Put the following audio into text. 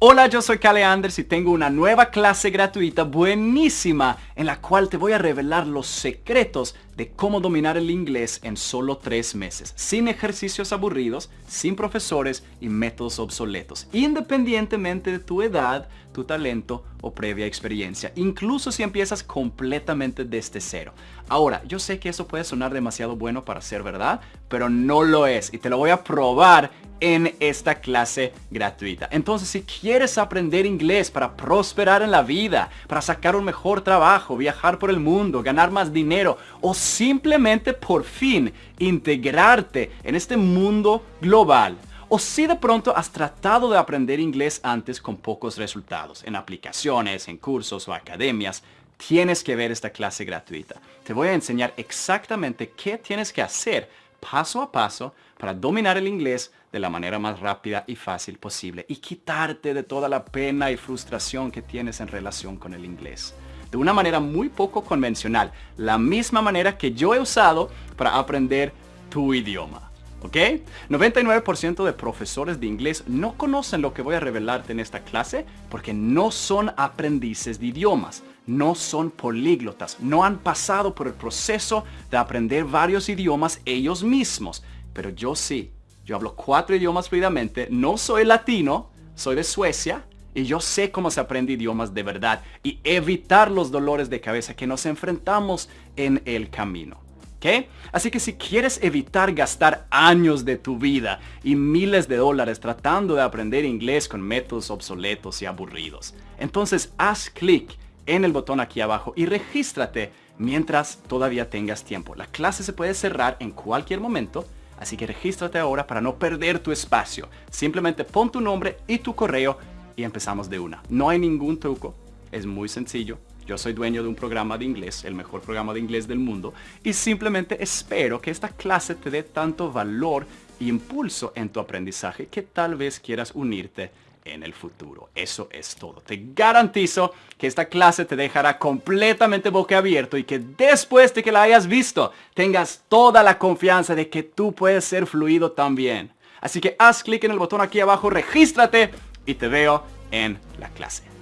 Hola, yo soy Cale Anders y tengo una nueva clase gratuita buenísima en la cual te voy a revelar los secretos de cómo dominar el inglés en solo tres meses, sin ejercicios aburridos, sin profesores y métodos obsoletos, independientemente de tu edad, tu talento o previa experiencia, incluso si empiezas completamente desde cero. Ahora, yo sé que eso puede sonar demasiado bueno para ser verdad, pero no lo es y te lo voy a probar en esta clase gratuita. Entonces, si quieres aprender inglés para prosperar en la vida, para sacar un mejor trabajo, viajar por el mundo, ganar más dinero o simplemente por fin integrarte en este mundo global, o si de pronto has tratado de aprender inglés antes con pocos resultados, en aplicaciones, en cursos o academias, tienes que ver esta clase gratuita. Te voy a enseñar exactamente qué tienes que hacer paso a paso para dominar el inglés de la manera más rápida y fácil posible y quitarte de toda la pena y frustración que tienes en relación con el inglés. De una manera muy poco convencional, la misma manera que yo he usado para aprender tu idioma. ¿Ok? 99% de profesores de inglés no conocen lo que voy a revelarte en esta clase porque no son aprendices de idiomas, no son políglotas, no han pasado por el proceso de aprender varios idiomas ellos mismos. Pero yo sí, yo hablo cuatro idiomas fluidamente, no soy latino, soy de Suecia y yo sé cómo se aprende idiomas de verdad y evitar los dolores de cabeza que nos enfrentamos en el camino. Así que si quieres evitar gastar años de tu vida y miles de dólares tratando de aprender inglés con métodos obsoletos y aburridos, entonces haz clic en el botón aquí abajo y regístrate mientras todavía tengas tiempo. La clase se puede cerrar en cualquier momento, así que regístrate ahora para no perder tu espacio. Simplemente pon tu nombre y tu correo y empezamos de una. No hay ningún truco, es muy sencillo. Yo soy dueño de un programa de inglés, el mejor programa de inglés del mundo, y simplemente espero que esta clase te dé tanto valor e impulso en tu aprendizaje que tal vez quieras unirte en el futuro. Eso es todo. Te garantizo que esta clase te dejará completamente boquiabierto y que después de que la hayas visto, tengas toda la confianza de que tú puedes ser fluido también. Así que haz clic en el botón aquí abajo, regístrate y te veo en la clase.